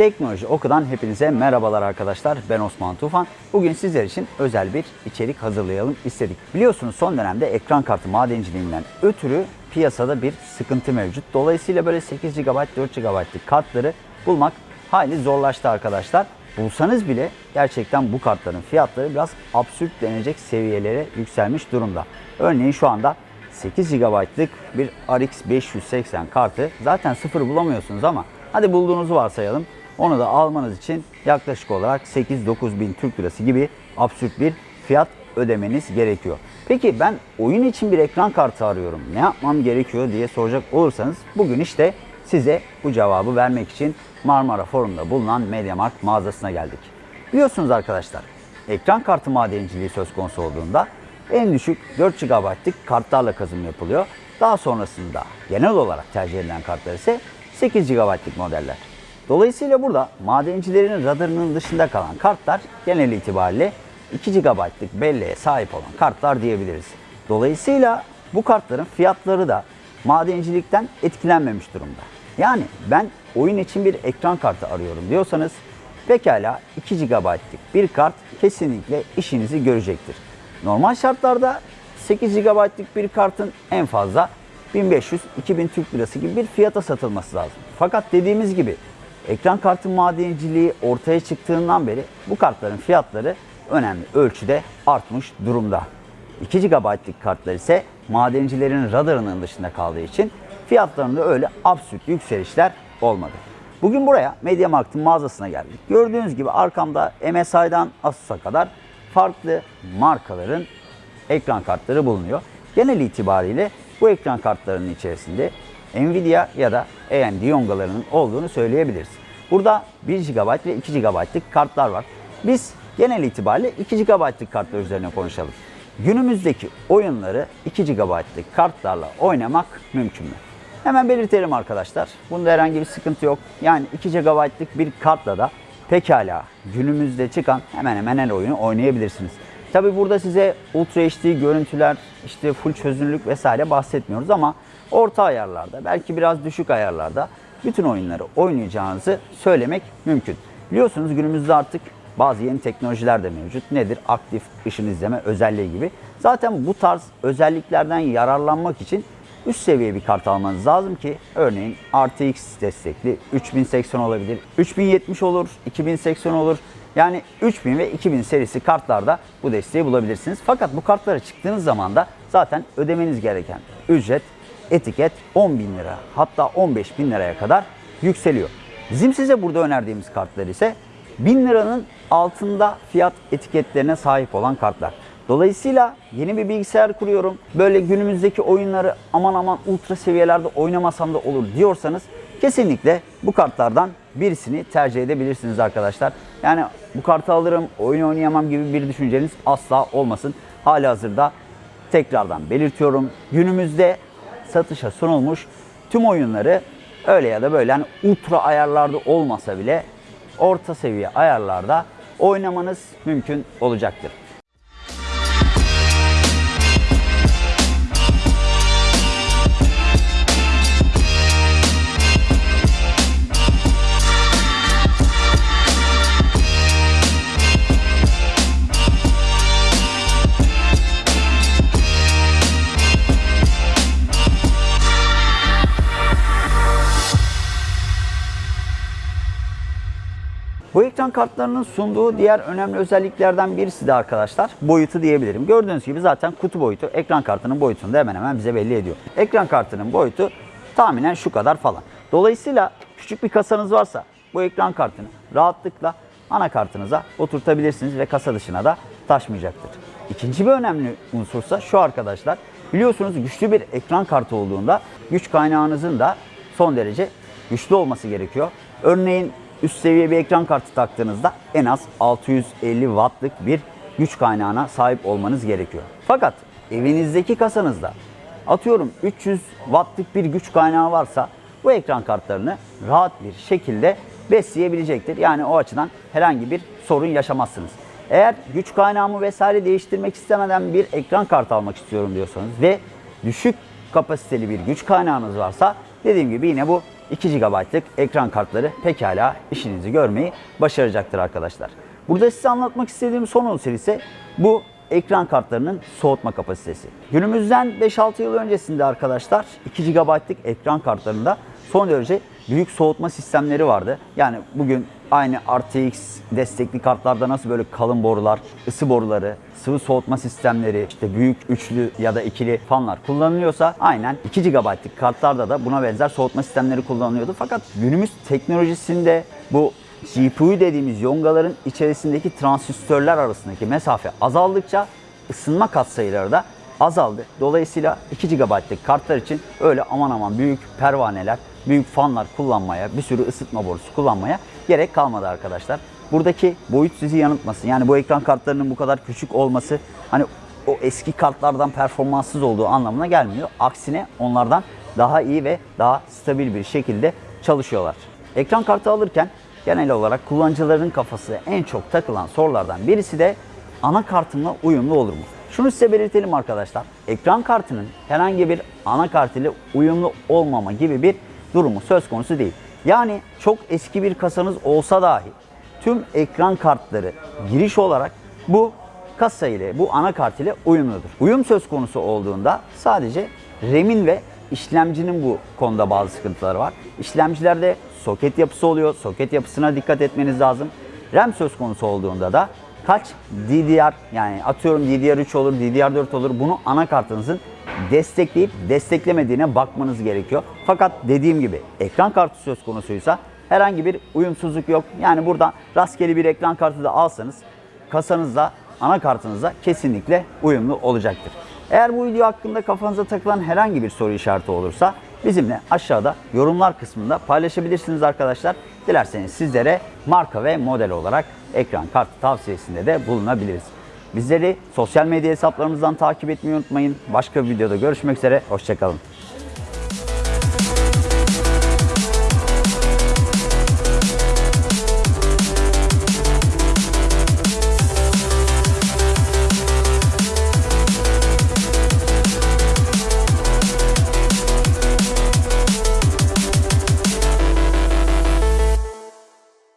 Teknoloji Oku'dan hepinize merhabalar arkadaşlar. Ben Osman Tufan. Bugün sizler için özel bir içerik hazırlayalım istedik. Biliyorsunuz son dönemde ekran kartı madenciliğinden ötürü piyasada bir sıkıntı mevcut. Dolayısıyla böyle 8 GB, 4 GB'lık kartları bulmak hayli zorlaştı arkadaşlar. Bulsanız bile gerçekten bu kartların fiyatları biraz absürt denecek seviyelere yükselmiş durumda. Örneğin şu anda 8 GB'lık bir RX 580 kartı zaten sıfır bulamıyorsunuz ama hadi bulduğunuzu varsayalım. Onu da almanız için yaklaşık olarak 8-9 bin Türk Lirası gibi absürt bir fiyat ödemeniz gerekiyor. Peki ben oyun için bir ekran kartı arıyorum. Ne yapmam gerekiyor diye soracak olursanız bugün işte size bu cevabı vermek için Marmara Forum'da bulunan MediaMarkt mağazasına geldik. Biliyorsunuz arkadaşlar ekran kartı madenciliği söz konusu olduğunda en düşük 4 GB'lık kartlarla kazım yapılıyor. Daha sonrasında genel olarak tercih edilen kartlar ise 8 GB'lık modeller. Dolayısıyla burada madencilerin radarının dışında kalan kartlar genel itibariyle 2 GB'lık belleğe sahip olan kartlar diyebiliriz. Dolayısıyla bu kartların fiyatları da madencilikten etkilenmemiş durumda. Yani ben oyun için bir ekran kartı arıyorum diyorsanız pekala 2 GB'lık bir kart kesinlikle işinizi görecektir. Normal şartlarda 8 GB'lık bir kartın en fazla 1500-2000 Türk Lirası gibi bir fiyata satılması lazım. Fakat dediğimiz gibi ekran kartı madenciliği ortaya çıktığından beri bu kartların fiyatları önemli ölçüde artmış durumda. 2 GB'lık kartlar ise madencilerin radarının dışında kaldığı için fiyatlarında öyle absürt yükselişler olmadı. Bugün buraya MediaMarkt'ın mağazasına geldik. Gördüğünüz gibi arkamda MSI'dan Asus'a kadar farklı markaların ekran kartları bulunuyor. Genel itibariyle bu ekran kartlarının içerisinde Nvidia ya da AMD yongalarının olduğunu söyleyebiliriz. Burada 1 GB ve 2 GB'lık kartlar var. Biz genel itibariyle 2 GB'lık kartlar üzerine konuşalım. Günümüzdeki oyunları 2 GB'lık kartlarla oynamak mümkün mü? Hemen belirtelim arkadaşlar. Bunda herhangi bir sıkıntı yok. Yani 2 GB'lık bir kartla da pekala günümüzde çıkan hemen hemen her oyunu oynayabilirsiniz. Tabi burada size Ultra HD görüntüler, işte full çözünürlük vesaire bahsetmiyoruz ama orta ayarlarda, belki biraz düşük ayarlarda bütün oyunları oynayacağınızı söylemek mümkün. Biliyorsunuz günümüzde artık bazı yeni teknolojiler de mevcut. Nedir? Aktif ışın izleme özelliği gibi. Zaten bu tarz özelliklerden yararlanmak için üst seviye bir kart almanız lazım ki örneğin RTX destekli 3080 olabilir, 3070 olur, 2080 olur. Yani 3000 ve 2000 serisi kartlarda bu desteği bulabilirsiniz. Fakat bu kartlara çıktığınız zaman da zaten ödemeniz gereken ücret, etiket 10 bin lira hatta 15 bin liraya kadar yükseliyor. Bizim size burada önerdiğimiz kartlar ise 1000 liranın altında fiyat etiketlerine sahip olan kartlar. Dolayısıyla yeni bir bilgisayar kuruyorum. Böyle günümüzdeki oyunları aman aman ultra seviyelerde oynamasam da olur diyorsanız kesinlikle bu kartlardan birisini tercih edebilirsiniz arkadaşlar. Yani bu kartı alırım, oyun oynayamam gibi bir düşünceniz asla olmasın. Hali hazırda tekrardan belirtiyorum. Günümüzde satışa sunulmuş tüm oyunları öyle ya da böyle yani ultra ayarlarda olmasa bile orta seviye ayarlarda oynamanız mümkün olacaktır. Bu ekran kartlarının sunduğu diğer önemli özelliklerden birisi de arkadaşlar boyutu diyebilirim. Gördüğünüz gibi zaten kutu boyutu ekran kartının boyutunu da hemen hemen bize belli ediyor. Ekran kartının boyutu tahminen şu kadar falan. Dolayısıyla küçük bir kasanız varsa bu ekran kartını rahatlıkla anakartınıza oturtabilirsiniz ve kasa dışına da taşmayacaktır. İkinci bir önemli unsursa şu arkadaşlar. Biliyorsunuz güçlü bir ekran kartı olduğunda güç kaynağınızın da son derece güçlü olması gerekiyor. Örneğin üst seviye bir ekran kartı taktığınızda en az 650 wattlık bir güç kaynağına sahip olmanız gerekiyor. Fakat evinizdeki kasanızda atıyorum 300 wattlık bir güç kaynağı varsa bu ekran kartlarını rahat bir şekilde besleyebilecektir. Yani o açıdan herhangi bir sorun yaşamazsınız. Eğer güç kaynağımı vesaire değiştirmek istemeden bir ekran kartı almak istiyorum diyorsanız ve düşük kapasiteli bir güç kaynağınız varsa dediğim gibi yine bu 2 GB'lık ekran kartları pekala işinizi görmeyi başaracaktır arkadaşlar. Burada size anlatmak istediğim son unsur ise bu ekran kartlarının soğutma kapasitesi. Günümüzden 5-6 yıl öncesinde arkadaşlar 2 GB'lık ekran kartlarında son derece büyük soğutma sistemleri vardı. Yani bugün aynı RTX destekli kartlarda nasıl böyle kalın borular, ısı boruları, sıvı soğutma sistemleri, işte büyük üçlü ya da ikili fanlar kullanılıyorsa aynen 2 GB'lık kartlarda da buna benzer soğutma sistemleri kullanılıyordu. Fakat günümüz teknolojisinde bu GPU dediğimiz yongaların içerisindeki transistörler arasındaki mesafe azaldıkça ısınma katsayıları da azaldı. Dolayısıyla 2 GB'lık kartlar için öyle aman aman büyük pervaneler, büyük fanlar kullanmaya, bir sürü ısıtma borusu kullanmaya gerek kalmadı arkadaşlar. Buradaki boyut sizi yanıltmasın. Yani bu ekran kartlarının bu kadar küçük olması hani o eski kartlardan performanssız olduğu anlamına gelmiyor. Aksine onlardan daha iyi ve daha stabil bir şekilde çalışıyorlar. Ekran kartı alırken genel olarak kullanıcıların kafası en çok takılan sorulardan birisi de anakartımla uyumlu olur mu? Şunu size belirtelim arkadaşlar. Ekran kartının herhangi bir anakart ile uyumlu olmama gibi bir durumu söz konusu değil. Yani çok eski bir kasanız olsa dahi tüm ekran kartları giriş olarak bu kasa ile bu anakart ile uyumludur. Uyum söz konusu olduğunda sadece RAM'in ve işlemcinin bu konuda bazı sıkıntıları var. İşlemcilerde soket yapısı oluyor. Soket yapısına dikkat etmeniz lazım. RAM söz konusu olduğunda da kaç DDR yani atıyorum DDR3 olur, DDR4 olur bunu anakartınızın destekleyip desteklemediğine bakmanız gerekiyor. Fakat dediğim gibi ekran kartı söz konusuysa herhangi bir uyumsuzluk yok. Yani burada rastgele bir ekran kartı da alsanız kasanızda anakartınızda kesinlikle uyumlu olacaktır. Eğer bu video hakkında kafanıza takılan herhangi bir soru işareti olursa bizimle aşağıda yorumlar kısmında paylaşabilirsiniz arkadaşlar. Dilerseniz sizlere marka ve model olarak ekran kartı tavsiyesinde de bulunabiliriz. Bizleri sosyal medya hesaplarımızdan takip etmeyi unutmayın. Başka bir videoda görüşmek üzere. Hoşçakalın.